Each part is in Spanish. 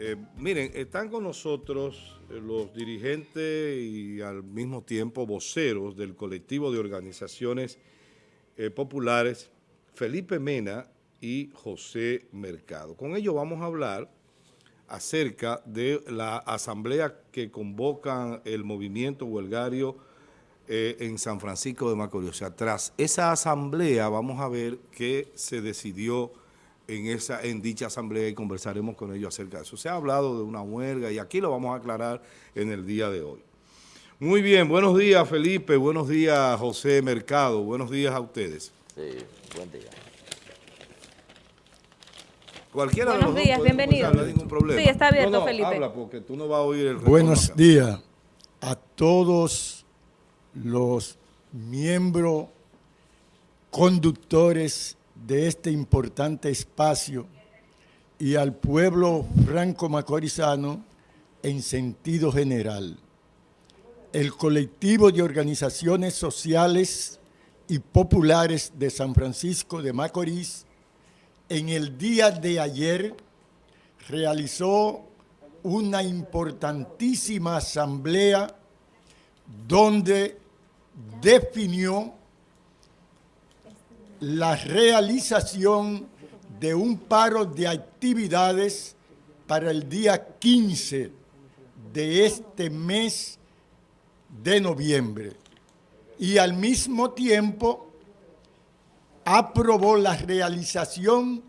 Eh, miren, están con nosotros eh, los dirigentes y al mismo tiempo voceros del colectivo de organizaciones eh, populares, Felipe Mena y José Mercado. Con ellos vamos a hablar acerca de la asamblea que convocan el movimiento huelgario en San Francisco de Macorís. O sea, tras esa asamblea vamos a ver qué se decidió en, esa, en dicha asamblea y conversaremos con ellos acerca de eso. Se ha hablado de una huelga y aquí lo vamos a aclarar en el día de hoy. Muy bien, buenos días Felipe, buenos días José Mercado, buenos días a ustedes. Sí, buen día. Cualquiera Buenos de los días, bienvenido. No hay ningún problema. Sí, está abierto, No, no, Felipe. habla porque tú no vas a oír el Buenos días a todos los miembros conductores de este importante espacio y al pueblo franco-macorizano en sentido general. El colectivo de organizaciones sociales y populares de San Francisco de Macorís en el día de ayer realizó una importantísima asamblea donde definió la realización de un paro de actividades para el día 15 de este mes de noviembre. Y al mismo tiempo aprobó la realización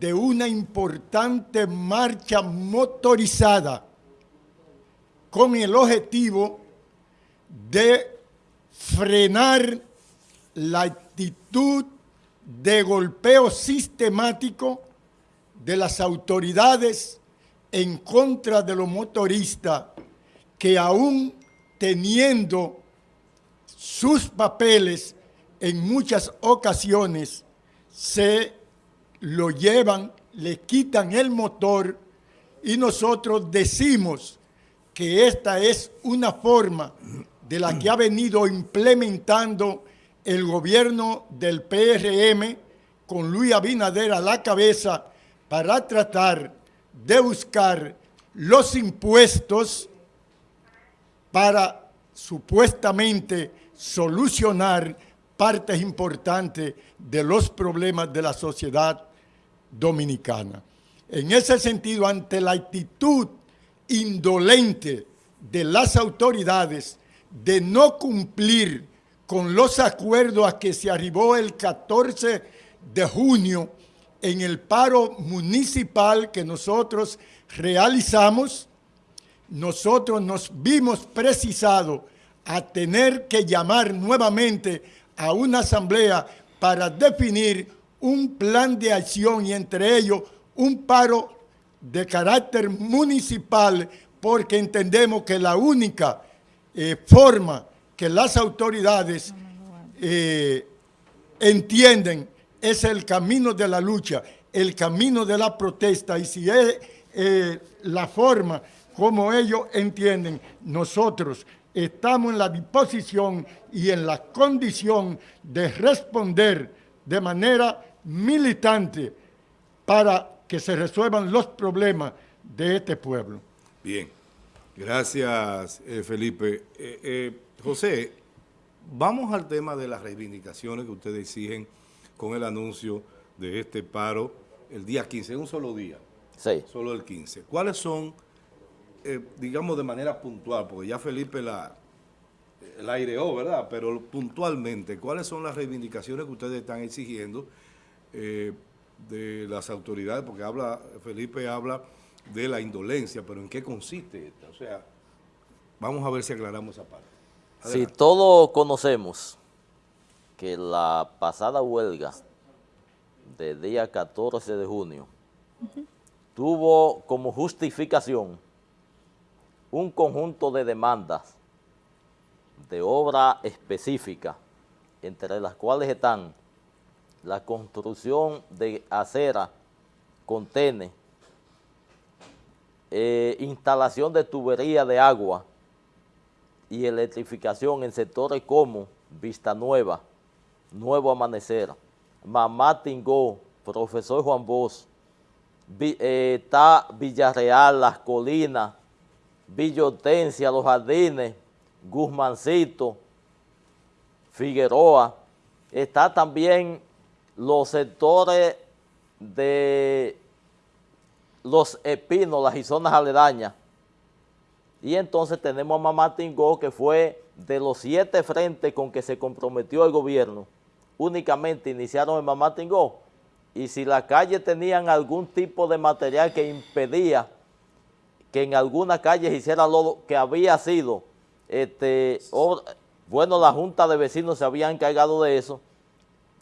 de una importante marcha motorizada con el objetivo de frenar la actitud de golpeo sistemático de las autoridades en contra de los motoristas que aún teniendo sus papeles en muchas ocasiones se lo llevan, le quitan el motor y nosotros decimos que esta es una forma de la que ha venido implementando el gobierno del PRM con Luis Abinader a la cabeza para tratar de buscar los impuestos para supuestamente solucionar partes importantes de los problemas de la sociedad dominicana. En ese sentido, ante la actitud indolente de las autoridades de no cumplir con los acuerdos a que se arribó el 14 de junio en el paro municipal que nosotros realizamos, nosotros nos vimos precisados a tener que llamar nuevamente a una asamblea para definir un plan de acción y entre ellos un paro de carácter municipal porque entendemos que la única eh, forma que las autoridades eh, entienden es el camino de la lucha, el camino de la protesta y si es eh, la forma como ellos entienden, nosotros estamos en la disposición y en la condición de responder de manera militante para que se resuelvan los problemas de este pueblo. Bien, gracias eh, Felipe. Eh, José, vamos al tema de las reivindicaciones que ustedes exigen con el anuncio de este paro el día 15, un solo día, Sí. solo el 15. ¿Cuáles son, eh, digamos de manera puntual, porque ya Felipe la, la aireó, ¿verdad? Pero puntualmente, ¿cuáles son las reivindicaciones que ustedes están exigiendo eh, de las autoridades? Porque habla Felipe habla de la indolencia, pero ¿en qué consiste esta? O sea, vamos a ver si aclaramos esa parte. Si todos conocemos que la pasada huelga del día 14 de junio tuvo como justificación un conjunto de demandas de obra específica, entre las cuales están la construcción de acera, contenes, eh, instalación de tubería de agua y electrificación en sectores como Vista Nueva, Nuevo Amanecer, Mamá Tingó, Profesor Juan Bosch, eh, está Villarreal, Las Colinas, Villotencia, Los Jardines, Guzmancito, Figueroa. Está también los sectores de los epínolas y zonas aledañas. Y entonces tenemos a Mamá Tingó, que fue de los siete frentes con que se comprometió el gobierno, únicamente iniciaron en Mamá Tingó. Y si las calles tenían algún tipo de material que impedía que en alguna calle hiciera lo que había sido, este, bueno, la Junta de Vecinos se había encargado de eso,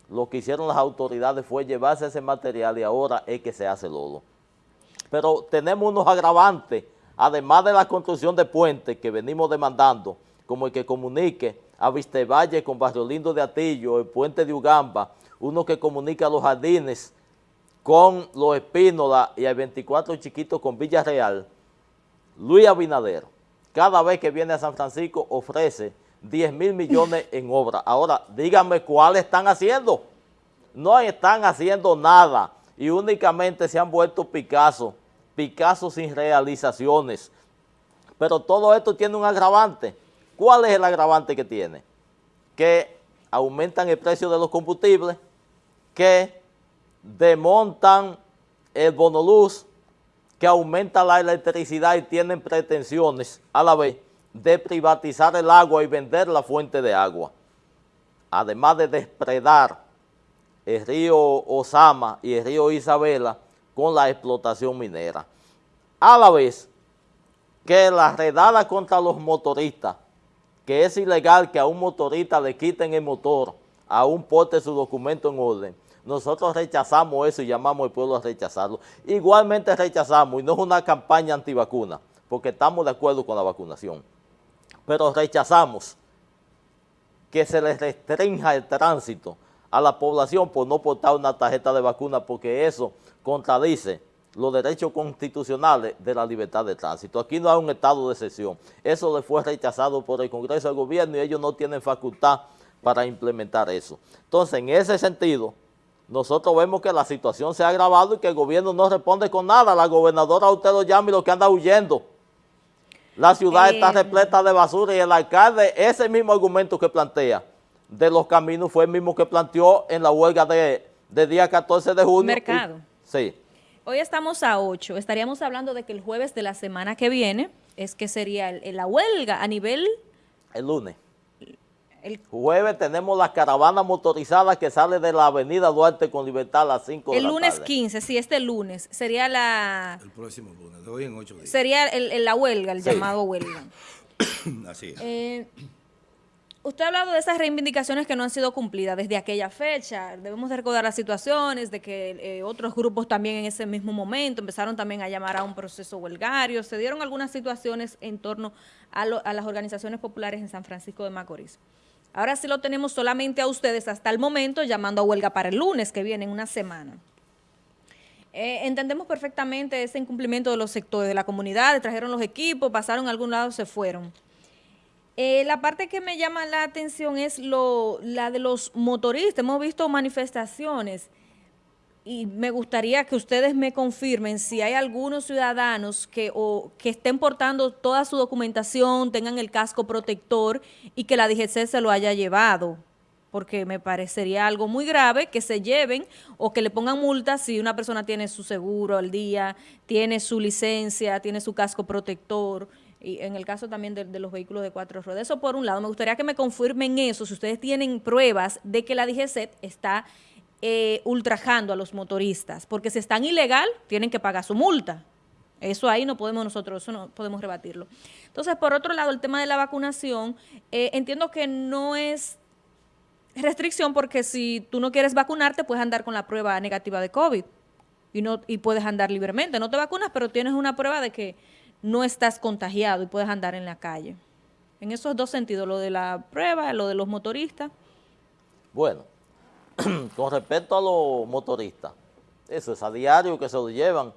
lo que hicieron las autoridades fue llevarse ese material y ahora es que se hace lodo. Pero tenemos unos agravantes, además de la construcción de puentes que venimos demandando, como el que comunique a Vistevalle con Barrio Lindo de Atillo, el puente de Ugamba, uno que comunica los jardines con los Espínola y el 24 chiquitos con Villarreal, Luis Abinader, cada vez que viene a San Francisco ofrece 10 mil millones en obra. Ahora, díganme cuáles están haciendo. No están haciendo nada y únicamente se han vuelto Picasso, Picasso sin realizaciones. Pero todo esto tiene un agravante. ¿Cuál es el agravante que tiene? Que aumentan el precio de los combustibles, que demontan el bonoluz, que aumenta la electricidad y tienen pretensiones a la vez de privatizar el agua y vender la fuente de agua, además de despredar el río Osama y el río Isabela con la explotación minera. A la vez que la redada contra los motoristas, que es ilegal que a un motorista le quiten el motor, a un porte su documento en orden, nosotros rechazamos eso y llamamos al pueblo a rechazarlo. Igualmente rechazamos, y no es una campaña antivacuna, porque estamos de acuerdo con la vacunación pero rechazamos que se les restrinja el tránsito a la población por no portar una tarjeta de vacuna porque eso contradice los derechos constitucionales de la libertad de tránsito. Aquí no hay un estado de excepción. Eso le fue rechazado por el Congreso del Gobierno y ellos no tienen facultad para implementar eso. Entonces, en ese sentido, nosotros vemos que la situación se ha agravado y que el gobierno no responde con nada. La gobernadora usted lo llama y lo que anda huyendo. La ciudad está eh, repleta de basura y el alcalde, ese mismo argumento que plantea de los caminos fue el mismo que planteó en la huelga de, día 14 de junio. Mercado. sí. Hoy estamos a 8. Estaríamos hablando de que el jueves de la semana que viene es que sería la huelga a nivel... El lunes. El jueves tenemos la caravana motorizada que sale de la avenida Duarte con Libertad a las 5 de la tarde. El lunes 15, sí, este lunes. Sería la... El próximo lunes, de hoy en 8 días. Sería el, la huelga, el llamado huelga. Así es. Eh, usted ha hablado de esas reivindicaciones que no han sido cumplidas desde aquella fecha. Debemos de recordar las situaciones de que eh, otros grupos también en ese mismo momento empezaron también a llamar a un proceso huelgario. Se dieron algunas situaciones en torno a, las organizaciones populares en San Francisco de Macorís. Ahora sí lo tenemos solamente a ustedes hasta el momento, llamando a huelga para el lunes, que viene en una semana. Eh, entendemos perfectamente ese incumplimiento de los sectores de la comunidad, trajeron los equipos, pasaron a algún lado, se fueron. Eh, la parte que me llama la atención es lo, la de los motoristas. Hemos visto manifestaciones y me gustaría que ustedes me confirmen si hay algunos ciudadanos que, o, que estén portando toda su documentación, tengan el casco protector y que la DGC se lo haya llevado, porque me parecería algo muy grave que se lleven o que le pongan multas si una persona tiene su seguro al día, tiene su licencia, tiene su casco protector, y en el caso también de, los vehículos de cuatro ruedas. Eso por un lado, me gustaría que me confirmen eso, si ustedes tienen pruebas de que la DGC está eh, ultrajando a los motoristas, porque si están ilegal, tienen que pagar su multa. Eso ahí no podemos nosotros, eso no podemos rebatirlo. Entonces, por otro lado, el tema de la vacunación, eh, entiendo que no es restricción porque si tú no quieres vacunarte, puedes andar con la prueba negativa de COVID y, no, y puedes andar libremente. No te vacunas, pero tienes una prueba de que no estás contagiado y puedes andar en la calle. En esos dos sentidos, lo de la prueba, lo de los motoristas. Bueno, con respecto a los motoristas, eso es a diario que se lo llevan.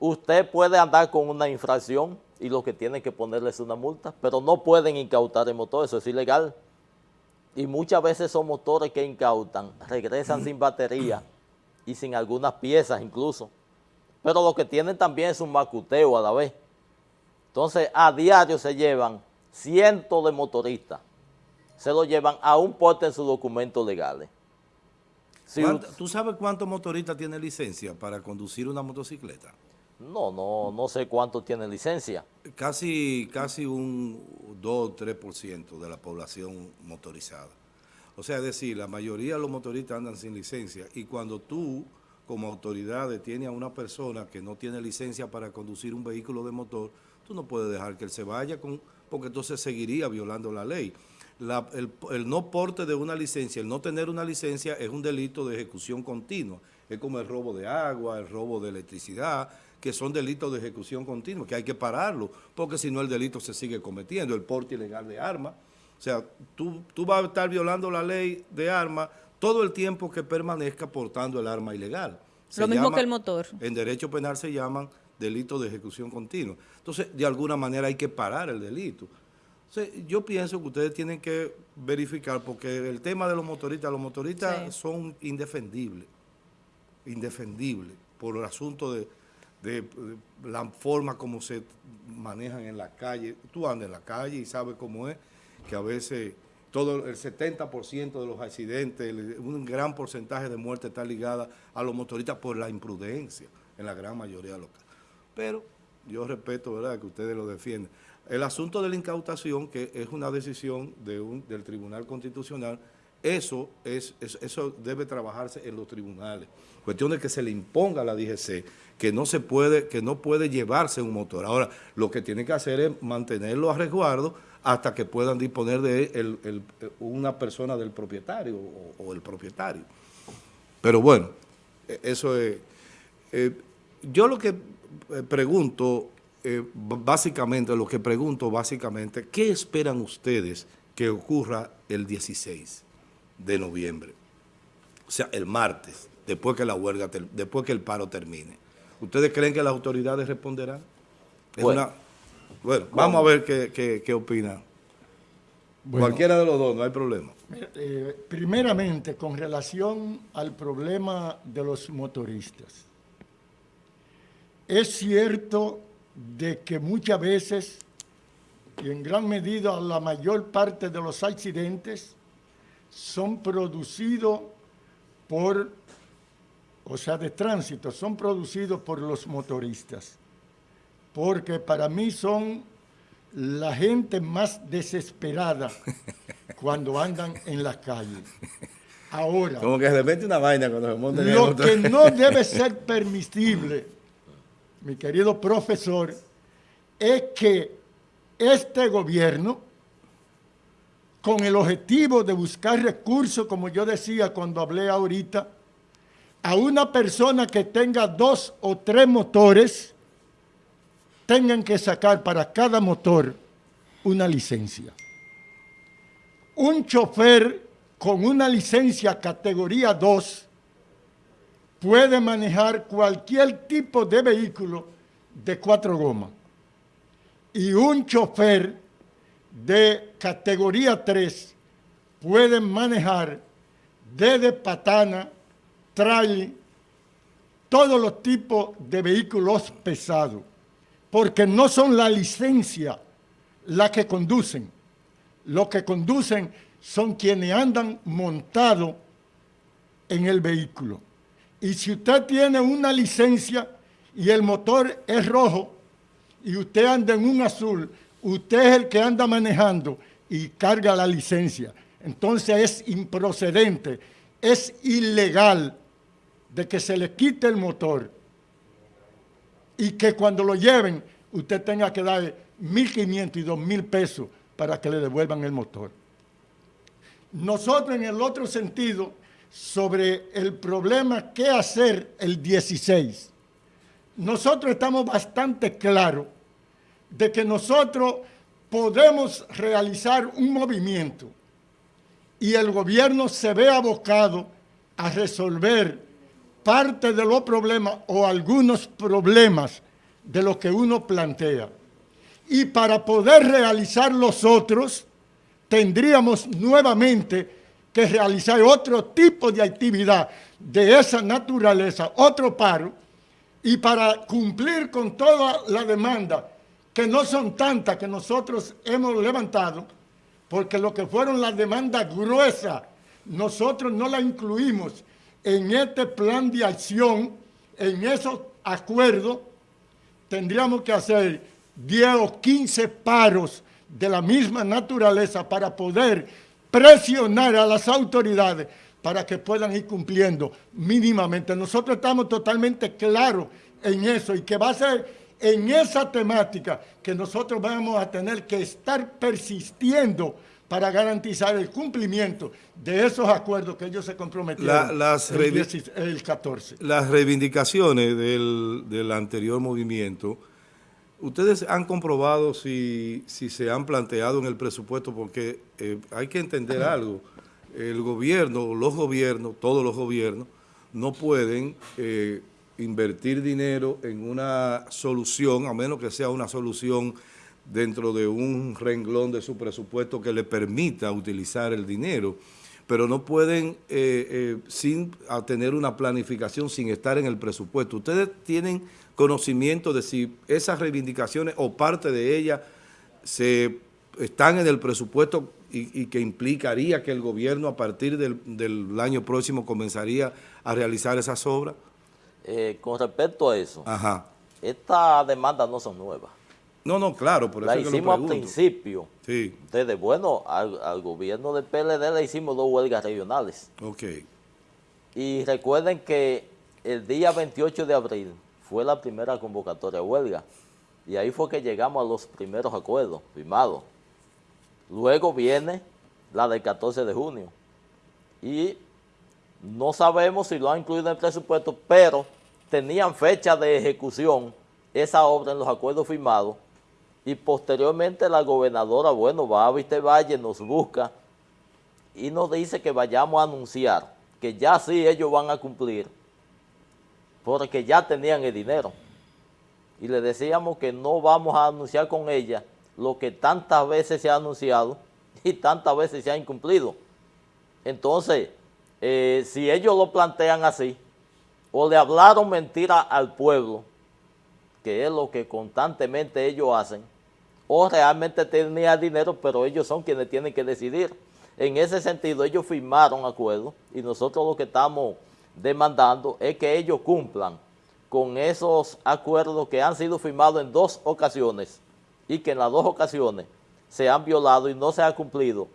Usted puede andar con una infracción y lo que tiene que ponerle es una multa, pero no pueden incautar el motor, eso es ilegal. Y muchas veces son motores que incautan, regresan sin batería y sin algunas piezas incluso. Pero lo que tienen también es un macuteo a la vez. Entonces, a diario se llevan cientos de motoristas, se lo llevan a un porte en sus documentos legales. Si ¿Tú sabes cuántos motoristas tienen licencia para conducir una motocicleta? No, no, no sé cuánto tiene licencia. Casi, casi un 2 o 3% de la población motorizada. O sea, es decir, la mayoría de los motoristas andan sin licencia y cuando tú, como autoridad, detienes a una persona que no tiene licencia para conducir un vehículo de motor, tú no puedes dejar que él se vaya, con, porque entonces seguiría violando la ley. el, el no porte de una licencia, el no tener una licencia es un delito de ejecución continua. Es como el robo de agua, el robo de electricidad, que son delitos de ejecución continua, que hay que pararlo, porque si no el delito se sigue cometiendo, el porte ilegal de armas. O sea, tú, tú vas a estar violando la ley de armas todo el tiempo que permanezca portando el arma ilegal. Lo mismo que el motor. En derecho penal se llaman delitos de ejecución continua. Entonces, de alguna manera hay que parar el delito. yo pienso que ustedes tienen que verificar, porque el tema de los motoristas, los motoristas son indefendibles, indefendibles, por el asunto de de, la forma como se manejan en la calle. Tú andas en la calle y sabes cómo es, que a veces todo el 70% de los accidentes, un gran porcentaje de muertes está ligada a los motoristas por la imprudencia, en la gran mayoría de los casos. Pero yo respeto, ¿verdad?, que ustedes lo defienden. El asunto de la incautación, que es una decisión de un, del Tribunal Constitucional, eso, es, eso debe trabajarse en los tribunales. Cuestión de que se le imponga a la DGC que no se puede, que no puede llevarse un motor. Ahora, lo que tiene que hacer es mantenerlo a resguardo hasta que puedan disponer de una persona del propietario o, el propietario. Pero bueno, e, eso es... Eh, yo lo que eh, pregunto, eh, básicamente, lo que pregunto básicamente, ¿qué esperan ustedes que ocurra el 16? de noviembre. O sea, el martes, después que la huelga, después que el paro termine. ¿Ustedes creen que las autoridades responderán? bueno, vamos a ver qué, qué, opinan. Cualquiera de los dos, no hay problema. Eh, primeramente, con relación al problema de los motoristas. Es cierto de que muchas veces, y en gran medida la mayor parte de los accidentes, son producidos por, o sea, de tránsito, son producidos por los motoristas. Porque para mí son la gente más desesperada cuando andan en las calles. Ahora, como que se mete una vaina cuando se montan Lo que no debe ser permisible, mi querido profesor, es que este gobierno con el objetivo de buscar recursos, como yo decía cuando hablé ahorita, a una persona que tenga dos o tres motores, tengan que sacar para cada motor una licencia. Un chofer con una licencia categoría 2 puede manejar cualquier tipo de vehículo de cuatro gomas. Y un chofer de categoría 3 pueden manejar desde patana, trail, todos los tipos de vehículos pesados, porque no son la licencia la que conducen. Los que conducen son quienes andan montados en el vehículo. Y si usted tiene una licencia y el motor es rojo y usted anda en un azul, usted es el que anda manejando y carga la licencia. Entonces es improcedente, es ilegal de que se le quite el motor y que cuando lo lleven usted tenga que dar 1.500 y 2.000 pesos para que le devuelvan el motor. Nosotros en el otro sentido, sobre el problema qué hacer el 16, nosotros estamos bastante claros de que nosotros podemos realizar un movimiento y el gobierno se ve abocado a resolver parte de los problemas o algunos problemas de lo que uno plantea. Y para poder realizar los otros, tendríamos nuevamente que realizar otro tipo de actividad de esa naturaleza, otro paro, y para cumplir con toda la demanda, que no son tantas que nosotros hemos levantado, porque lo que fueron las demandas gruesas, nosotros no las incluimos en este plan de acción, en esos acuerdos, tendríamos que hacer 10 o 15 paros de la misma naturaleza para poder presionar a las autoridades para que puedan ir cumpliendo mínimamente. Nosotros estamos totalmente claros en eso y que va a ser en esa temática que nosotros vamos a tener que estar persistiendo para garantizar el cumplimiento de esos acuerdos que ellos se comprometieron las el, el 14. Las reivindicaciones del, del, anterior movimiento, ¿ustedes han comprobado si, si, se han planteado en el presupuesto? Porque eh, hay que entender algo, el gobierno, los gobiernos, todos los gobiernos, no pueden eh, invertir dinero en una solución, a menos que sea una solución dentro de un renglón de su presupuesto que le permita utilizar el dinero, pero no pueden eh, eh, sin tener una planificación sin estar en el presupuesto. ¿Ustedes tienen conocimiento de si esas reivindicaciones o parte de ellas se están en el presupuesto y, que implicaría que el gobierno a partir del, del, año próximo comenzaría a realizar esas obras? Eh, con respecto a eso, estas demandas no son nuevas. No, no, claro, por eso La hicimos al principio. Sí. Desde, bueno, al, gobierno del PLD le hicimos dos huelgas regionales. Ok. Y recuerden que el día 28 de abril fue la primera convocatoria de huelga. Y ahí fue que llegamos a los primeros acuerdos firmados. Luego viene la del 14 de junio. Y no sabemos si lo han incluido en el presupuesto, pero tenían fecha de ejecución esa obra en los acuerdos firmados y posteriormente la gobernadora, bueno, va a Viste Valle, nos busca y nos dice que vayamos a anunciar que ya sí ellos van a cumplir porque ya tenían el dinero. Y le decíamos que no vamos a anunciar con ella lo que tantas veces se ha anunciado y tantas veces se ha incumplido. Entonces, eh, si ellos lo plantean así, o le hablaron mentira al pueblo, que es lo que constantemente ellos hacen, o realmente tenía dinero, pero ellos son quienes tienen que decidir. En ese sentido, ellos firmaron acuerdos y nosotros lo que estamos demandando es que ellos cumplan con esos acuerdos que han sido firmados en dos ocasiones y que en las dos ocasiones se han violado y no se ha cumplido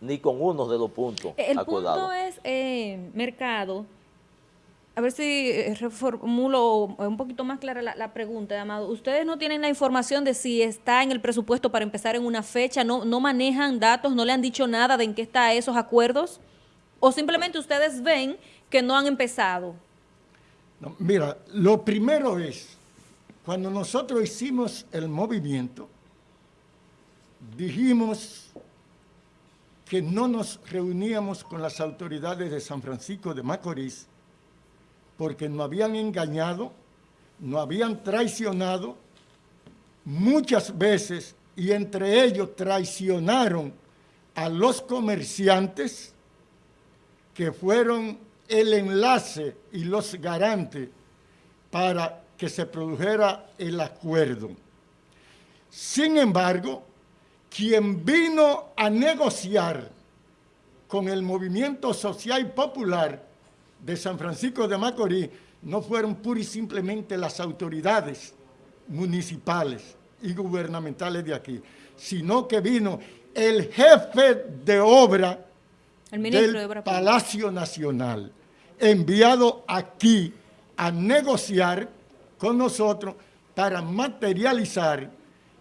ni con uno de los puntos El punto es, eh, Mercado, a ver si eh, reformulo un poquito más clara la, pregunta, Amado. ¿Ustedes no tienen la información de si está en el presupuesto para empezar en una fecha? ¿No, no manejan datos? ¿No le han dicho nada de en qué están esos acuerdos? ¿O simplemente ustedes ven que no han empezado? mira, lo primero es, cuando nosotros hicimos el movimiento, dijimos que no nos reuníamos con las autoridades de San Francisco de Macorís porque nos habían engañado, nos habían traicionado muchas veces y entre ellos traicionaron a los comerciantes que fueron el enlace y los garantes para que se produjera el acuerdo. Sin embargo, quien vino a negociar con el movimiento social y popular de San Francisco de Macorís no fueron pura y simplemente las autoridades municipales y gubernamentales de aquí, sino que vino el jefe de obra del Palacio Nacional, enviado aquí a negociar con nosotros para materializar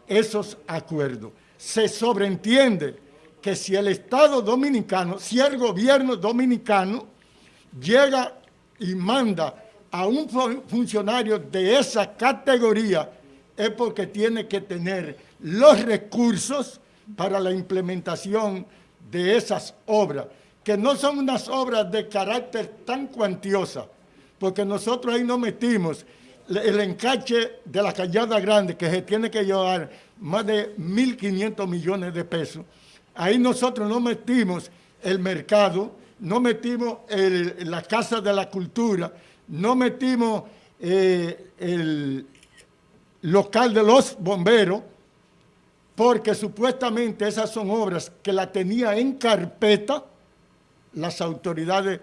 esos acuerdos. Se sobreentiende que si el Estado dominicano, si el gobierno dominicano llega y manda a un funcionario de esa categoría es porque tiene que tener los recursos para la implementación de esas obras, que no son unas obras de carácter tan cuantiosa, porque nosotros ahí no metimos el encache de la Callada Grande, que se tiene que llevar más de 1.500 millones de pesos. Ahí nosotros no metimos el mercado, no metimos la Casa de la Cultura, no metimos eh, el local de los bomberos, porque supuestamente esas son obras que la tenía en carpeta las autoridades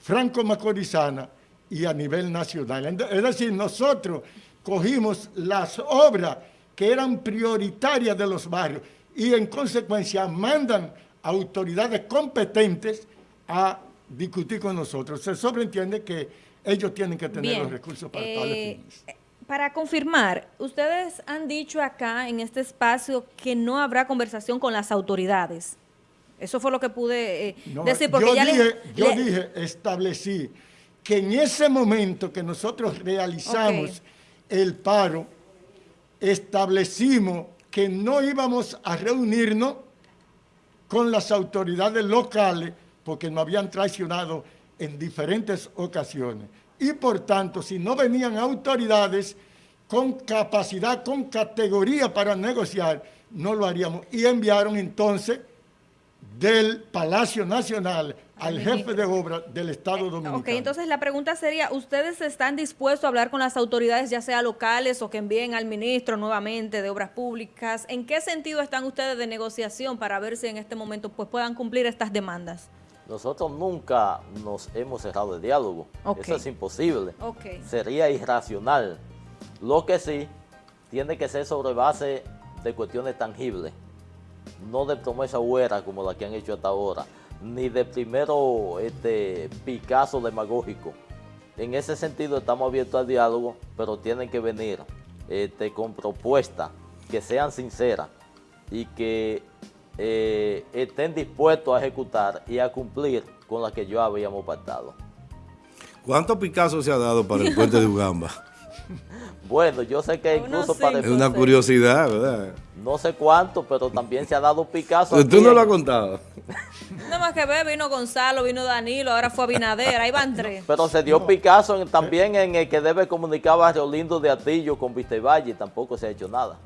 franco-macorizanas y a nivel nacional. Es decir, nosotros cogimos las obras que eran prioritarias de los barrios y en consecuencia mandan autoridades competentes a discutir con nosotros. Se sobreentiende que ellos tienen que tener los recursos para tales eh, fines. Para confirmar, ustedes han dicho acá en este espacio que no habrá conversación con las autoridades. Eso fue lo que pude eh, decir. Porque yo ya dije, yo dije, establecí que en ese momento que nosotros realizamos el paro, establecimos que no íbamos a reunirnos con las autoridades locales porque nos habían traicionado en diferentes ocasiones. Y por tanto, si no venían autoridades con capacidad, con categoría para negociar, no lo haríamos. Y enviaron entonces del Palacio Nacional al jefe de obra del Estado eh, Dominicano. Ok, entonces la pregunta sería, ¿ustedes están dispuestos a hablar con las autoridades, ya sea locales o que envíen al ministro nuevamente de Obras Públicas? ¿En qué sentido están ustedes de negociación para ver si en este momento pues, puedan cumplir estas demandas? Nosotros nunca nos hemos cerrado de diálogo. Eso es imposible. Sería irracional. Lo que sí tiene que ser sobre base de cuestiones tangibles, no de promesa huera como la que han hecho hasta ahora ni de primero este, Picasso demagógico. En ese sentido estamos abiertos al diálogo, pero tienen que venir este, con propuestas que sean sinceras y que eh, estén dispuestos a ejecutar y a cumplir con las que yo habíamos pactado. ¿Cuánto Picasso se ha dado para el puente de Ugamba? Bueno, yo sé que incluso para... Es una curiosidad, ¿verdad? No sé cuánto, pero también se ha dado Picasso. ¿Tú no lo has contado? Nada más que ver, vino Gonzalo, vino Danilo, ahora fue Abinader, ahí van tres. Pero se dio Picasso también en el que debe comunicar Barrio Lindo de Atillo con Vista y tampoco se ha hecho nada.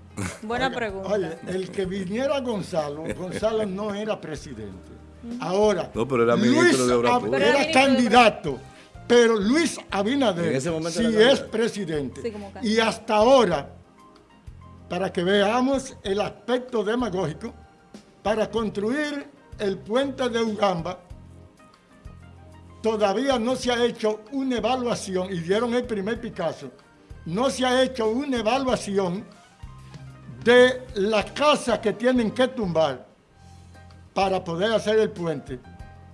Buena pregunta. Oye, el que viniera Gonzalo, Gonzalo no era presidente. Ahora, no, pero era ministro de Obras Era candidato pero Luis Abinader sí es presidente. y hasta ahora, para que veamos el aspecto demagógico, para construir el puente de Ugamba, todavía no se ha hecho una evaluación, y dieron el primer Picasso, no se ha hecho una evaluación de las casas que tienen que tumbar para poder hacer el puente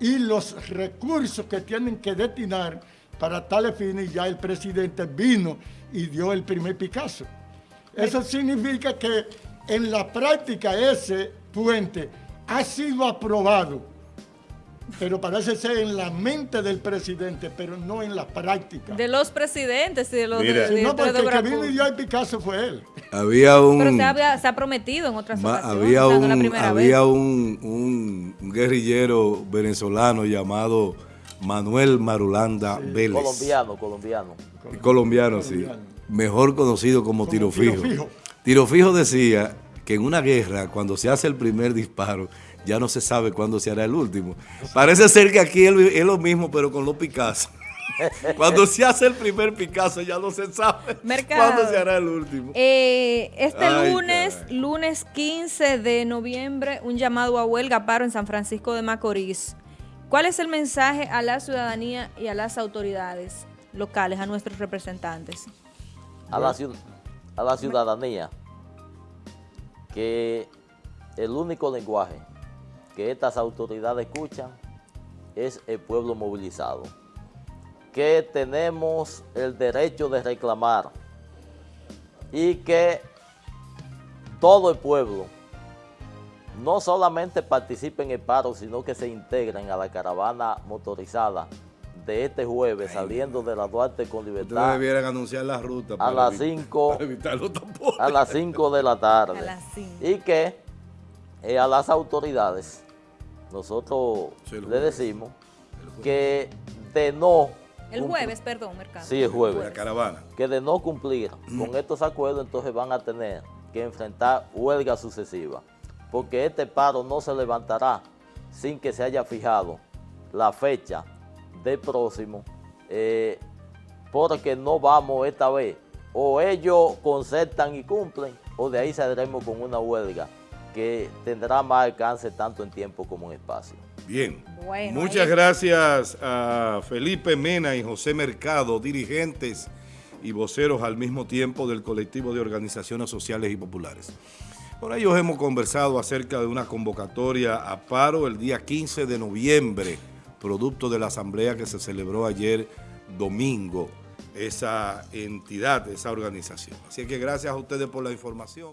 y los recursos que tienen que destinar para tales fines, ya el presidente vino y dio el primer Picasso. Eso significa que en la práctica ese puente ha sido aprobado, pero parece ser en la mente del presidente, pero no en la práctica. De los presidentes y de los Mira, de, no, porque el que vino y dio el Picasso fue él. Había un, pero se, ha prometido en otras ocasiones. Había, un, había un, un, guerrillero venezolano llamado Manuel Marulanda Vélez. Colombiano, colombiano. Colombiano, sí. Mejor conocido como, tiro, fijo. tiro fijo. decía que en una guerra, cuando se hace el primer disparo, ya no se sabe cuándo se hará el último. Parece ser que aquí es lo mismo, pero con los Picasso. Cuando se hace el primer Picasso ya no se sabe cuándo se hará el último. Eh, este lunes, lunes 15 de noviembre, un llamado a huelga paro en San Francisco de Macorís. ¿Cuál es el mensaje a la ciudadanía y a las autoridades locales, a nuestros representantes? A la, a la ciudadanía, que el único lenguaje que estas autoridades escuchan es el pueblo movilizado, que tenemos el derecho de reclamar y que todo el pueblo no solamente participen en el paro, sino que se integren a la caravana motorizada de este jueves, saliendo de la Duarte con libertad. Ustedes debieran anunciar la ruta a las 5 a las 5 de la tarde. Y que eh, a las autoridades nosotros le decimos que de no el jueves, perdón, Mercado. Sí, el jueves. La caravana. Que de no cumplir con estos acuerdos, entonces van a tener que enfrentar huelga sucesiva porque este paro no se levantará sin que se haya fijado la fecha del próximo, eh, porque no vamos esta vez. O ellos concertan y cumplen, o de ahí saldremos con una huelga que tendrá más alcance tanto en tiempo como en espacio. Bien. Bueno, Muchas ahí- gracias a Felipe Mena y José Mercado, dirigentes y voceros al mismo tiempo del colectivo de organizaciones sociales y populares. Con ellos hemos conversado acerca de una convocatoria a paro el día 15 de noviembre, producto de la asamblea que se celebró ayer domingo, esa entidad, esa organización. Así que gracias a ustedes por la información.